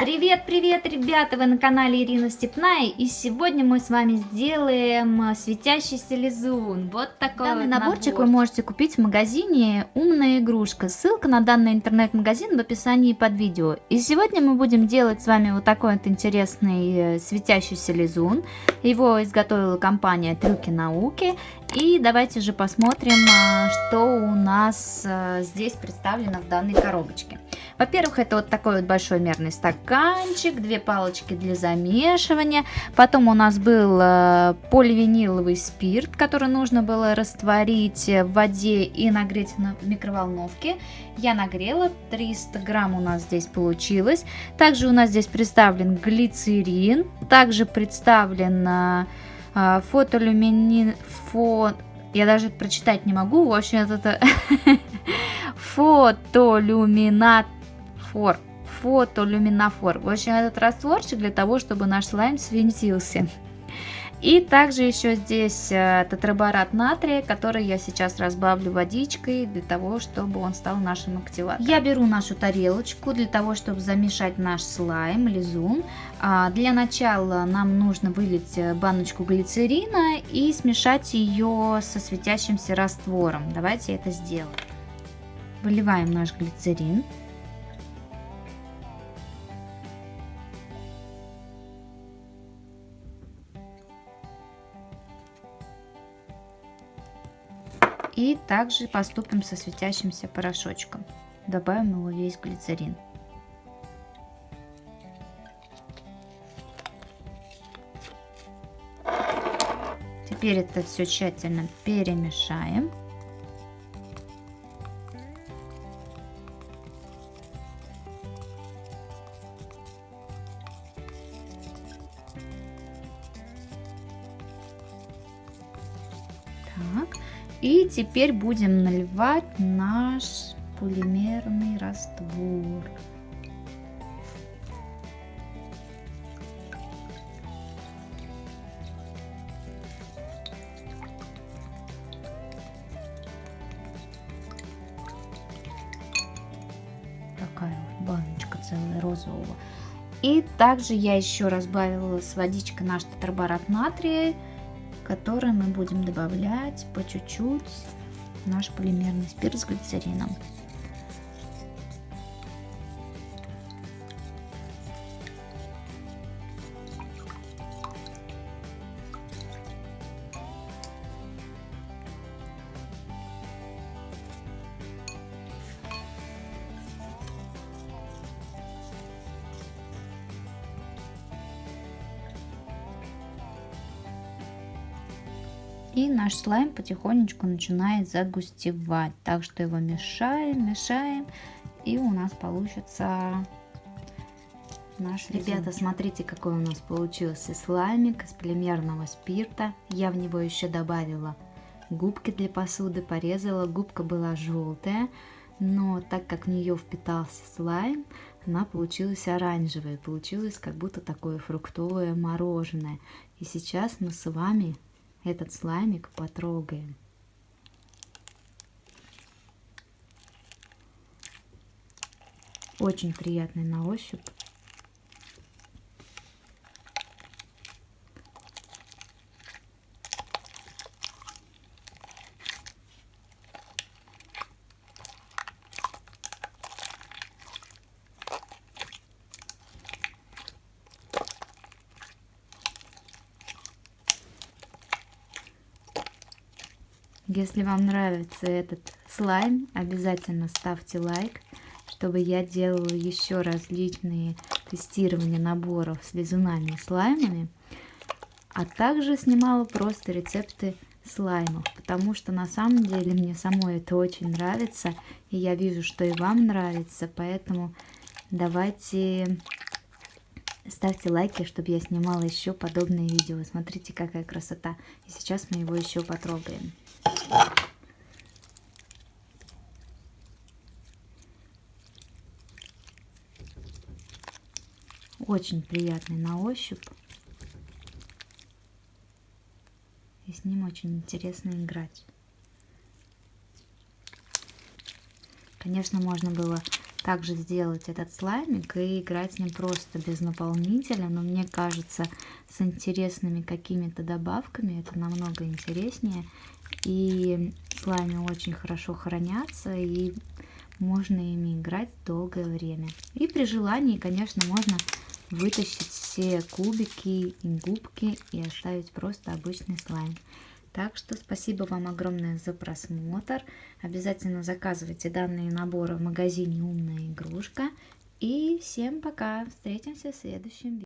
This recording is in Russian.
Привет, привет, ребята! Вы на канале Ирина Степная, и сегодня мы с вами сделаем а, светящийся лизун. Вот такой Данный вот наборчик набор. вы можете купить в магазине «Умная игрушка». Ссылка на данный интернет-магазин в описании под видео. И сегодня мы будем делать с вами вот такой вот интересный э, светящийся лизун. Его изготовила компания «Трюки науки». И давайте же посмотрим, а, что у нас а, здесь представлено в данной коробочке. Во-первых, это вот такой вот большой мерный стаканчик, две палочки для замешивания. Потом у нас был а, поливиниловый спирт, который нужно было растворить в воде и нагреть на микроволновке. Я нагрела, 300 грамм у нас здесь получилось. Также у нас здесь представлен глицерин, также представлен а, фотолюминин... Фо... Я даже прочитать не могу. В общем, это... Фотолюминафор. Фотолюминофор. В общем, этот растворчик для того, чтобы наш слайм светился. И также еще здесь э, тетраборат натрия, который я сейчас разбавлю водичкой для того, чтобы он стал нашим активатором. Я беру нашу тарелочку для того, чтобы замешать наш слайм, лизун. А, для начала нам нужно вылить э, баночку глицерина и смешать ее со светящимся раствором. Давайте это сделаем. Выливаем наш глицерин. И также поступим со светящимся порошочком. Добавим его весь глицерин. Теперь это все тщательно перемешаем. Так, и теперь будем наливать наш полимерный раствор. Такая вот баночка целая розового. И также я еще разбавила с водичкой наш тетраборат натрия который мы будем добавлять по чуть-чуть наш полимерный спирт с глицерином. И наш слайм потихонечку начинает загустевать. Так что его мешаем, мешаем. И у нас получится наш Ребята, смотрите, какой у нас получился слаймик из полимерного спирта. Я в него еще добавила губки для посуды, порезала. Губка была желтая, но так как в нее впитался слайм, она получилась оранжевая. Получилось как будто такое фруктовое мороженое. И сейчас мы с вами этот слаймик потрогаем. Очень приятный на ощупь. Если вам нравится этот слайм, обязательно ставьте лайк, чтобы я делала еще различные тестирования наборов с лизунами и слаймами, а также снимала просто рецепты слаймов, потому что на самом деле мне самой это очень нравится, и я вижу, что и вам нравится, поэтому давайте ставьте лайки, чтобы я снимала еще подобные видео. Смотрите, какая красота. И сейчас мы его еще потрогаем. Очень приятный на ощупь. И с ним очень интересно играть. Конечно, можно было также сделать этот слаймик и играть с ним просто без наполнителя. Но мне кажется, с интересными какими-то добавками это намного интереснее. И слаймы очень хорошо хранятся и можно ими играть долгое время. И при желании, конечно, можно вытащить все кубики и губки и оставить просто обычный слайм. Так что спасибо вам огромное за просмотр. Обязательно заказывайте данные наборы в магазине «Умная игрушка». И всем пока. Встретимся в следующем видео.